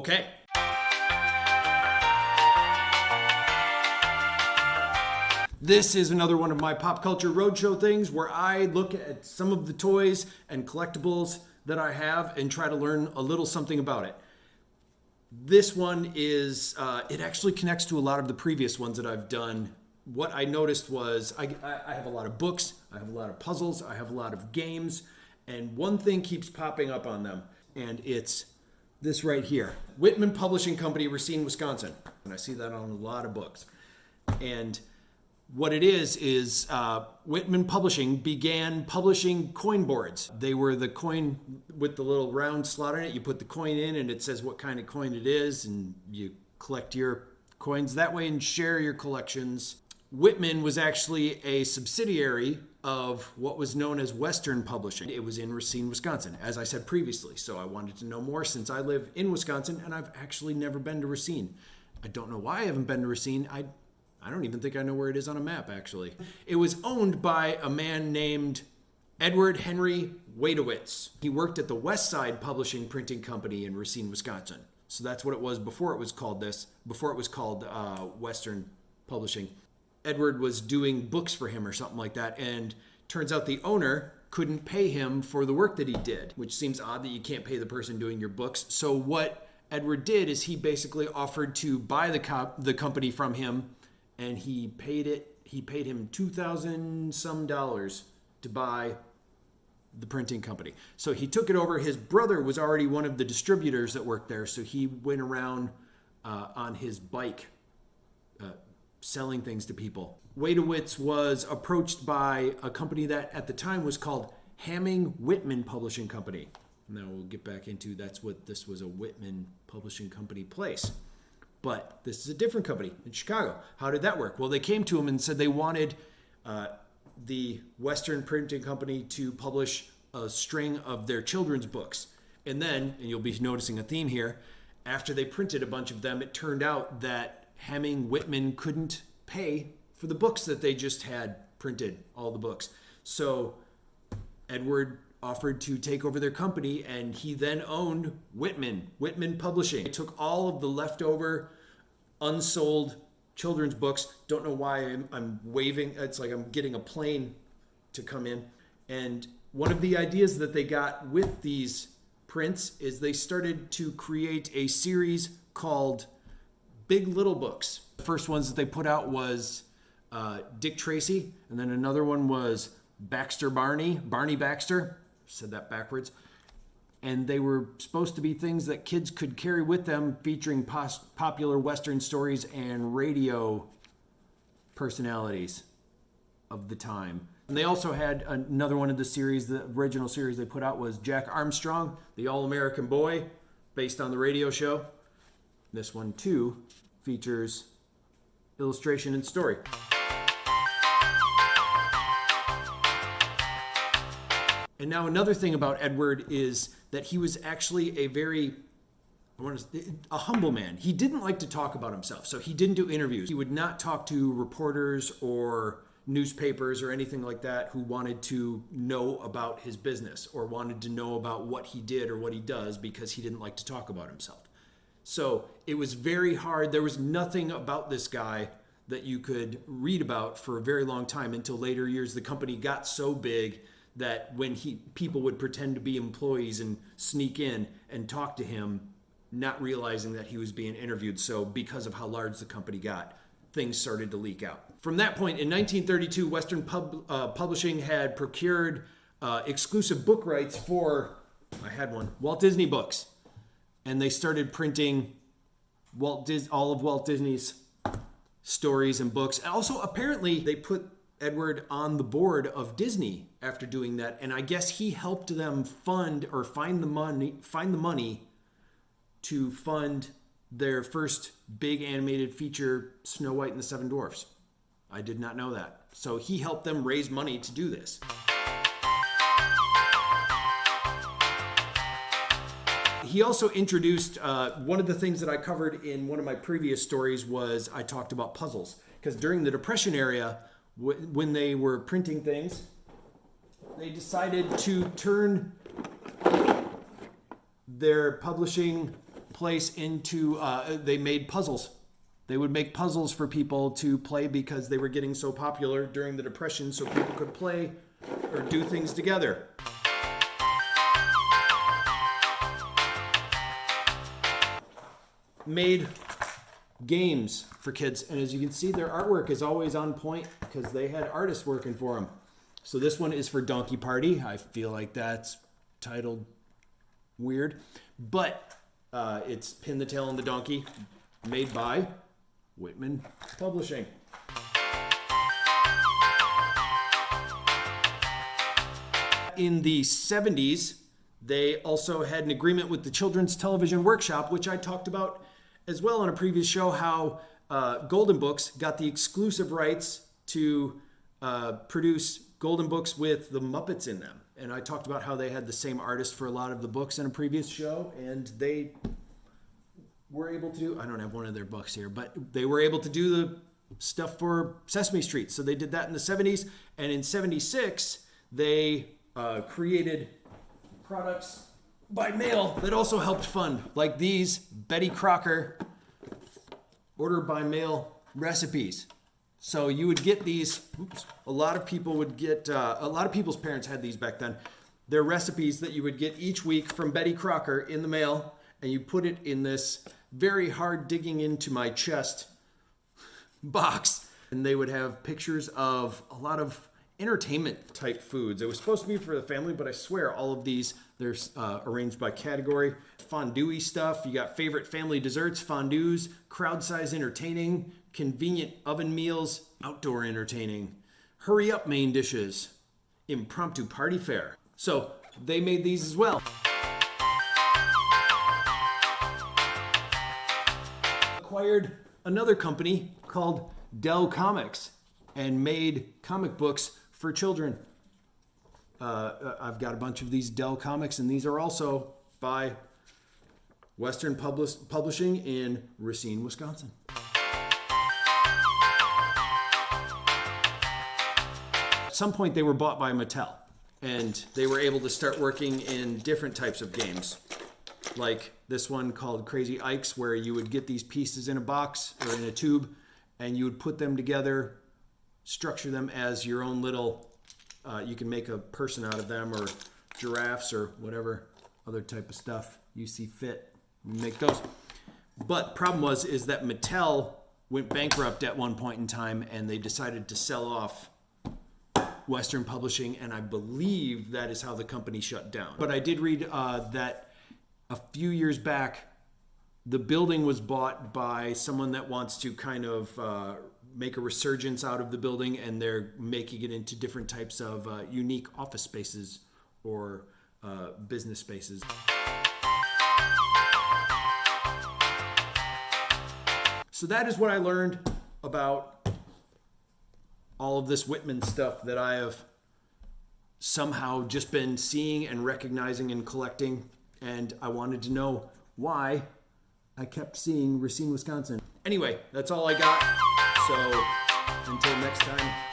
Okay. This is another one of my pop culture roadshow things where I look at some of the toys and collectibles that I have and try to learn a little something about it. This one is, uh, it actually connects to a lot of the previous ones that I've done. What I noticed was I, I have a lot of books, I have a lot of puzzles, I have a lot of games, and one thing keeps popping up on them, and it's this right here Whitman Publishing Company, Racine, Wisconsin. And I see that on a lot of books. And what it is is uh, Whitman Publishing began publishing coin boards. They were the coin with the little round slot in it. You put the coin in, and it says what kind of coin it is, and you collect your coins that way and share your collections. Whitman was actually a subsidiary of what was known as Western Publishing. It was in Racine, Wisconsin, as I said previously. So I wanted to know more since I live in Wisconsin and I've actually never been to Racine. I don't know why I haven't been to Racine. I I don't even think I know where it is on a map, actually. It was owned by a man named Edward Henry Wadewitz. He worked at the West Side Publishing Printing Company in Racine, Wisconsin. So that's what it was before it was called this, before it was called uh, Western Publishing. Edward was doing books for him or something like that, and turns out the owner couldn't pay him for the work that he did, which seems odd that you can't pay the person doing your books. So what Edward did is he basically offered to buy the the company from him and he paid it. He paid him two thousand some dollars to buy the printing company. So he took it over. His brother was already one of the distributors that worked there, so he went around uh, on his bike selling things to people. Wadewitz was approached by a company that at the time was called Hamming Whitman Publishing Company. Now we'll get back into that's what this was a Whitman Publishing Company place. But this is a different company in Chicago. How did that work? Well, they came to him and said they wanted uh, the Western Printing Company to publish a string of their children's books. And then, and you'll be noticing a theme here, after they printed a bunch of them, it turned out that Hamming Whitman couldn't pay for the books that they just had printed, all the books. So Edward offered to take over their company, and he then owned Whitman, Whitman Publishing. He took all of the leftover, unsold children's books. Don't know why I'm, I'm waving. It's like I'm getting a plane to come in. And one of the ideas that they got with these prints is they started to create a series called Big Little Books. The first ones that they put out was uh, Dick Tracy, and then another one was Baxter Barney, Barney Baxter said that backwards. And they were supposed to be things that kids could carry with them, featuring pos- popular Western stories and radio personalities of the time. And they also had another one of the series, the original series they put out was Jack Armstrong, the All American Boy, based on the radio show. This one, too, features illustration and story. And now another thing about Edward is that he was actually a very a humble man. He didn't like to talk about himself, so he didn't do interviews. He would not talk to reporters or newspapers or anything like that who wanted to know about his business or wanted to know about what he did or what he does because he didn't like to talk about himself. So it was very hard. There was nothing about this guy that you could read about for a very long time until later years. The company got so big that when he people would pretend to be employees and sneak in and talk to him not realizing that he was being interviewed so because of how large the company got things started to leak out from that point in 1932 western Pub, uh, publishing had procured uh, exclusive book rights for i had one walt disney books and they started printing walt Dis- all of walt disney's stories and books and also apparently they put Edward on the board of Disney after doing that, and I guess he helped them fund or find the money find the money to fund their first big animated feature, Snow White and the Seven Dwarfs. I did not know that. So he helped them raise money to do this. He also introduced uh, one of the things that I covered in one of my previous stories was I talked about puzzles because during the Depression era, when they were printing things, they decided to turn their publishing place into, uh, they made puzzles. They would make puzzles for people to play because they were getting so popular during the Depression, so people could play or do things together. Made games for kids, and as you can see, their artwork is always on point because they had artists working for them. So this one is for Donkey Party. I feel like that's titled weird, but uh, it's Pin the Tail on the Donkey, made by Whitman Publishing. In the 70s, they also had an agreement with the Children's Television Workshop, which I talked about as well on a previous show, how uh, Golden Books got the exclusive rights to uh, produce Golden Books with the Muppets in them. And I talked about how they had the same artist for a lot of the books in a previous show, and they were able to do, I don't have one of their books here, but they were able to do the stuff for Sesame Street. So they did that in the 70s. And in 76, they uh, created products by mail that also helped fund, like these Betty Crocker order by mail recipes. So you would get these. Oops, a lot of people would get. Uh, a lot of people's parents had these back then. They're recipes that you would get each week from Betty Crocker in the mail, and you put it in this very hard digging into my chest box. And they would have pictures of a lot of entertainment type foods. It was supposed to be for the family, but I swear all of these they're uh, arranged by category. Fondue stuff. You got favorite family desserts, fondues, crowd size entertaining, convenient oven meals, outdoor entertaining, hurry up main dishes, impromptu party fare. So they made these as well. Acquired another company called Dell Comics and made comic books for children. Uh, I've got a bunch of these Dell comics, and these are also by Western Publish- Publishing in Racine, Wisconsin. At some point, they were bought by Mattel, and they were able to start working in different types of games, like this one called Krazy Ikes, where you would get these pieces in a box or in a tube, and you would put them together, structure them as your own little uh, you can make a person out of them or giraffes or whatever other type of stuff you see fit. Make those. But problem was is that Mattel went bankrupt at one point in time and they decided to sell off Western Publishing, and I believe that is how the company shut down. But I did read uh, that a few years back, the building was bought by someone that wants to kind of uh, make a resurgence out of the building and they're making it into different types of uh, unique office spaces or uh, business spaces. So that is what I learned about all of this Whitman stuff that I have somehow just been seeing and recognizing and collecting. And I wanted to know why I kept seeing Racine, Wisconsin. Anyway, that's all I got. So until next time.